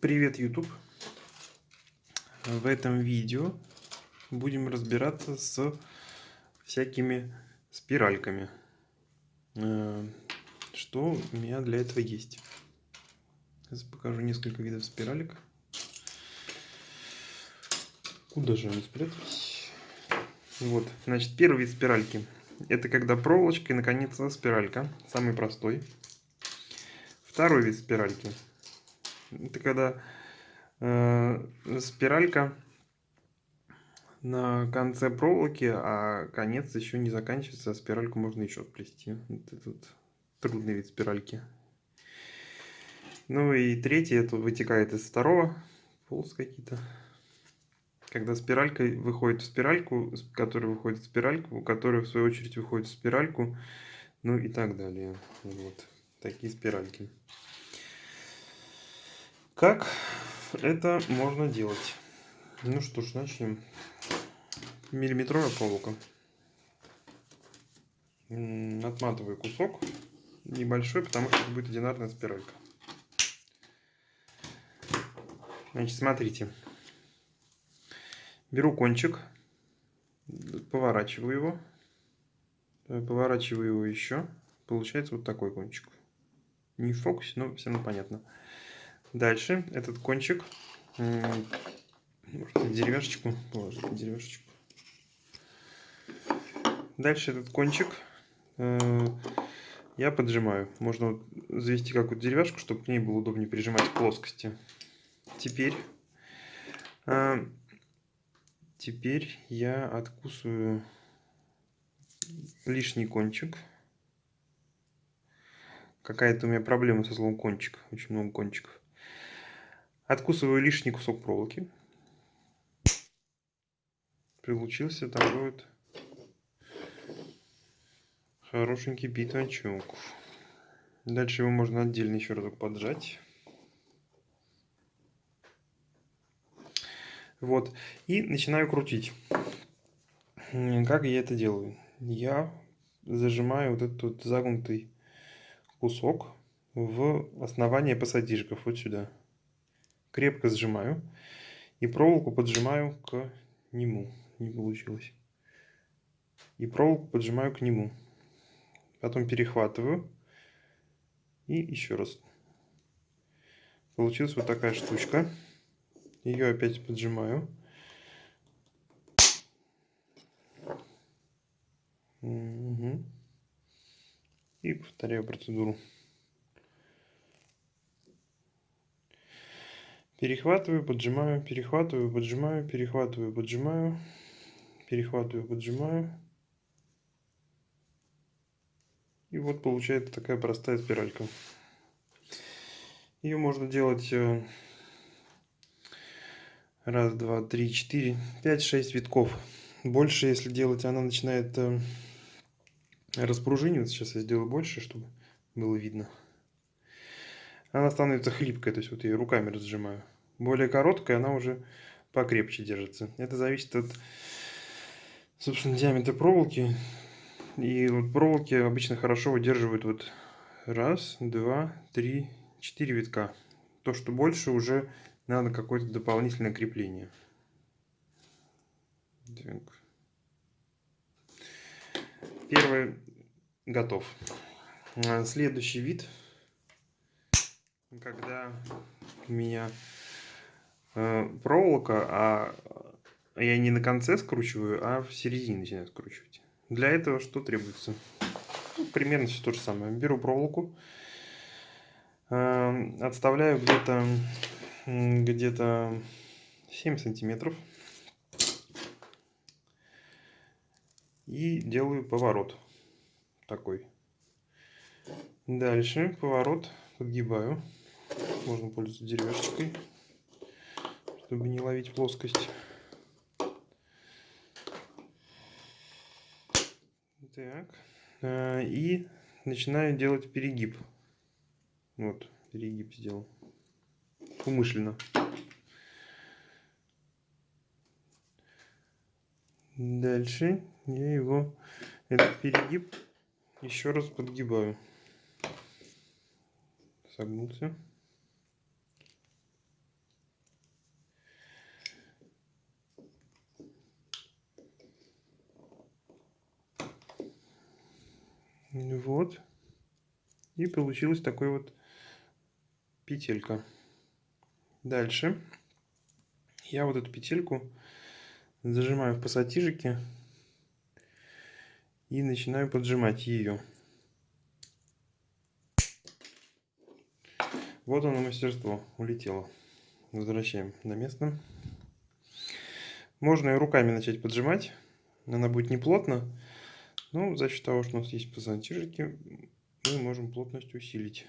Привет, YouTube! В этом видео будем разбираться с всякими спиральками. Э, что у меня для этого есть? Сейчас покажу несколько видов спиралек. Куда же они спрятались? Вот, значит, первый вид спиральки. Это когда проволочка и, наконец, спиралька. Самый простой. Второй вид спиральки – это когда э, спиралька на конце проволоки, а конец еще не заканчивается, а спиральку можно еще сплести. Вот этот трудный вид спиральки. Ну и третий, это вытекает из второго, полос какие-то. Когда спиралька выходит в спиральку, которая выходит в спиральку, которая в свою очередь выходит в спиральку, ну и так далее. Вот такие спиральки. Как это можно делать? Ну что ж, начнем. Миллиметровая проволока. Отматываю кусок небольшой, потому что это будет одинарная спиралька. Значит, смотрите. Беру кончик, поворачиваю его, поворачиваю его еще. Получается вот такой кончик. Не в фокусе, но все равно понятно. Дальше этот кончик, может, деревяшечку положить, деревяшечку. Дальше этот кончик э, я поджимаю. Можно вот завести какую-то деревяшку, чтобы к ней было удобнее прижимать плоскости. Теперь, э, теперь я откусываю лишний кончик. Какая-то у меня проблема со словом кончик. Очень много кончиков. Откусываю лишний кусок проволоки. Получился такой вот хорошенький битончик. Дальше его можно отдельно еще разок поджать. Вот. И начинаю крутить. Как я это делаю? Я зажимаю вот этот вот загнутый кусок в основание посадишков вот сюда крепко сжимаю и проволоку поджимаю к нему. Не получилось. И проволоку поджимаю к нему. Потом перехватываю. И еще раз. Получилась вот такая штучка. Ее опять поджимаю. Угу. И повторяю процедуру. Перехватываю, поджимаю, перехватываю, поджимаю, перехватываю, поджимаю, перехватываю, поджимаю. И вот получается такая простая спиралька. Ее можно делать э, раз, два, три, четыре, пять, шесть витков. Больше, если делать, она начинает э, распружиниваться. Сейчас я сделаю больше, чтобы было видно она становится хлипкой, то есть вот я руками разжимаю. Более короткая, она уже покрепче держится. Это зависит от, собственно, диаметра проволоки. И вот проволоки обычно хорошо выдерживают вот раз, два, три, четыре витка. То, что больше, уже надо какое-то дополнительное крепление. Первый готов. Следующий вид когда у меня э, проволока, а я не на конце скручиваю, а в середине начинаю скручивать. Для этого что требуется? Ну, примерно все то же самое. Беру проволоку, э, отставляю где-то где-то 7 сантиметров и делаю поворот такой. Дальше поворот подгибаю. Можно пользоваться деревяшечкой, чтобы не ловить плоскость. Так. А, и начинаю делать перегиб. Вот, перегиб сделал. Умышленно. Дальше я его, этот перегиб, еще раз подгибаю согнулся. И получилась такой вот петелька. Дальше я вот эту петельку зажимаю в пассатижике и начинаю поджимать ее. Вот оно мастерство, улетело. Возвращаем на место. Можно и руками начать поджимать. Она будет не плотно, но за счет того, что у нас есть пассатижики, мы можем плотность усилить.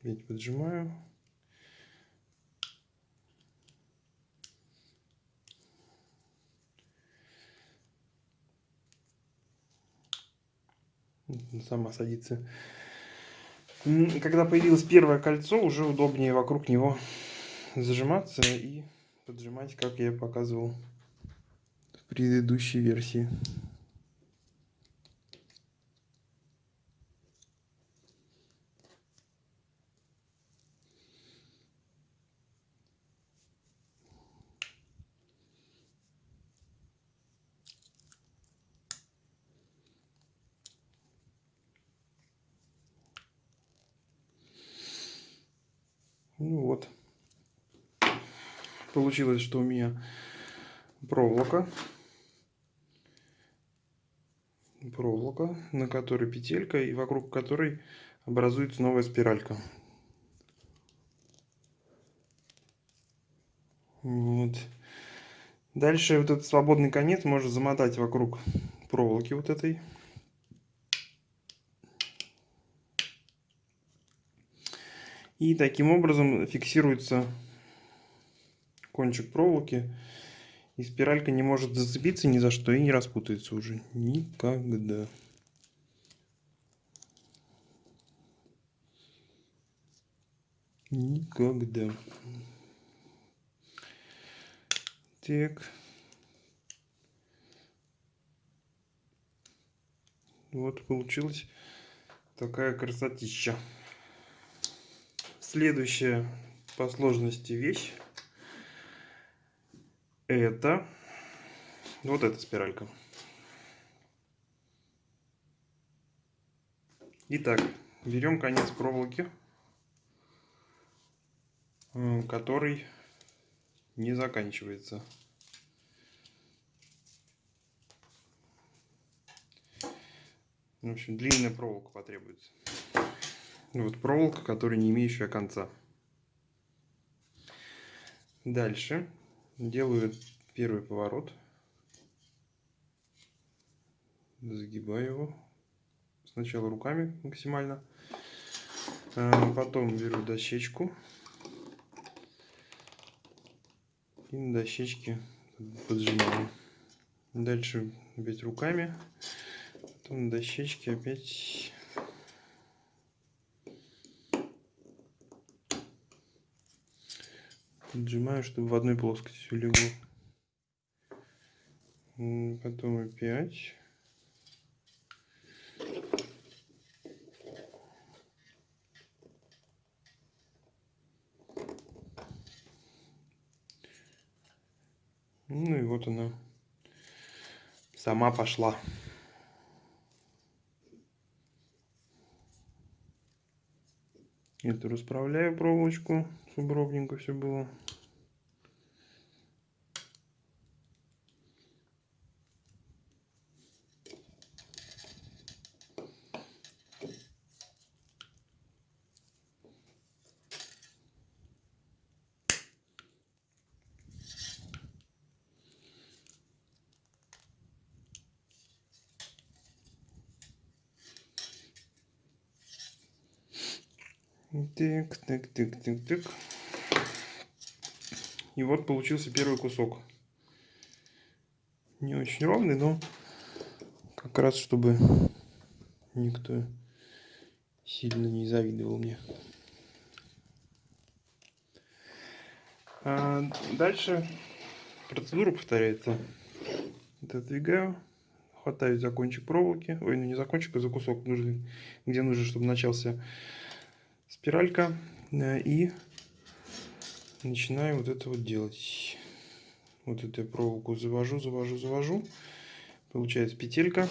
Опять поджимаю. Сама садится. Когда появилось первое кольцо, уже удобнее вокруг него зажиматься и поджимать, как я показывал предыдущей версии. Ну вот. Получилось, что у меня проволока. Проволока, на которой петелька и вокруг которой образуется новая спиралька. Вот. Дальше вот этот свободный конец можно замотать вокруг проволоки вот этой. И таким образом фиксируется кончик проволоки. И спиралька не может зацепиться ни за что и не распутается уже. Никогда. Никогда. Так. Вот получилась такая красотища. Следующая по сложности вещь это вот эта спиралька. Итак, берем конец проволоки, э, который не заканчивается. В общем, длинная проволока потребуется. Вот проволока, которая не имеющая конца. Дальше делаю первый поворот. Загибаю его. Сначала руками максимально. А, потом беру дощечку. И на дощечке поджимаю. Дальше опять руками. Потом на дощечке опять Отжимаю, чтобы в одной плоскости легло. Потом опять. Ну и вот она сама пошла. Эту расправляю проволочку, чтобы ровненько все было. Так, так, так, так, так. И вот получился первый кусок. Не очень ровный, но как раз чтобы никто сильно не завидовал мне. А дальше процедура повторяется. Отодвигаю, хватаю за кончик проволоки, ой, ну не за кончик, а за кусок, нужный, где нужно, чтобы начался спиралька э, и начинаю вот это вот делать. Вот эту проволоку завожу, завожу, завожу. Получается петелька.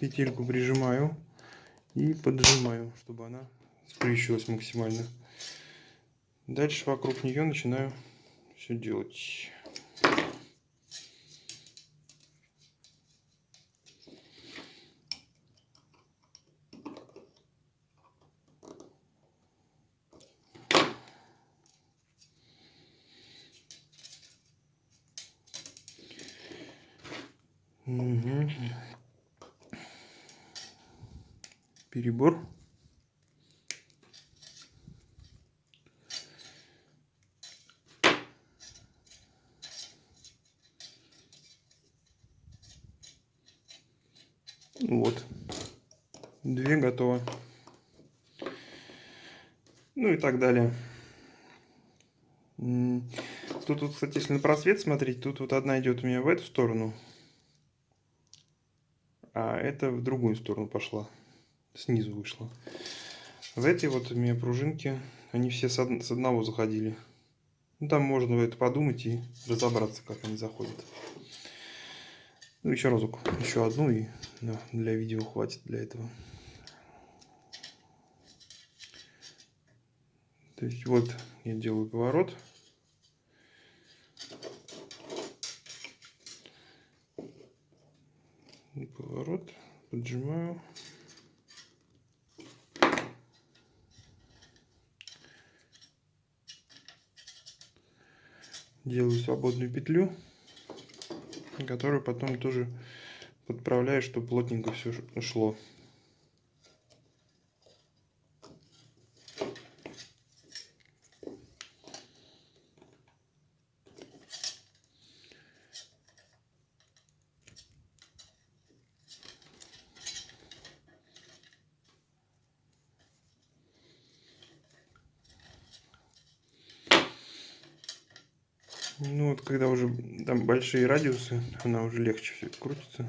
петельку прижимаю и поджимаю, чтобы она сплющилась максимально. Дальше вокруг нее начинаю все делать. Угу. Перебор. Вот. Две готово. Ну и так далее. Тут, вот, кстати, если на просвет смотреть, тут вот одна идет у меня в эту сторону, это в другую сторону пошла, снизу вышла. В эти вот у меня пружинки, они все с, с одного заходили. Ну, там можно это подумать и разобраться, как они заходят. Ну, еще разок, еще одну, и да, для видео хватит для этого. То есть вот я делаю поворот. Поворот, поджимаю. Делаю свободную петлю, которую потом тоже подправляю, чтобы плотненько все шло. Ну вот, когда уже там большие радиусы, она уже легче все крутится.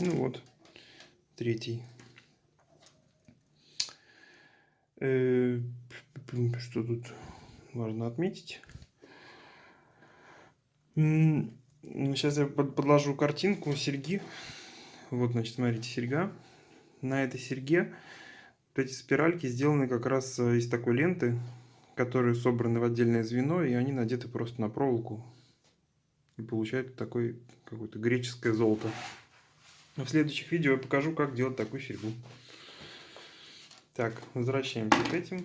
Ну вот, третий. Э, что тут важно отметить? Сейчас я подложу картинку серьги. Вот, значит, смотрите, серьга. На этой серьге вот эти спиральки сделаны как раз э, из такой ленты, которые собраны в отдельное звено, и они надеты просто на проволоку. И получают такой какое-то греческое золото. В следующих видео я покажу, как делать такую серьгу. Так, возвращаемся к этим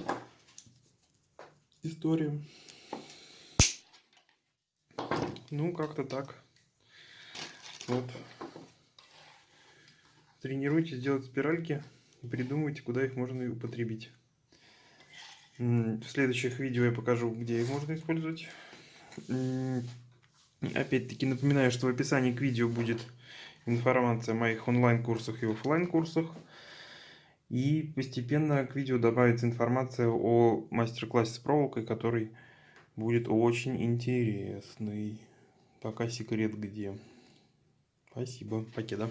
историям. Ну, как-то так. Вот. Тренируйтесь делать спиральки и придумывайте, куда их можно употребить. В следующих видео я покажу, где их можно использовать. Опять-таки напоминаю, что в описании к видео будет информация о моих онлайн-курсах и офлайн курсах И постепенно к видео добавится информация о мастер-классе с проволокой, который будет очень интересный. Пока секрет где. Спасибо. Покеда.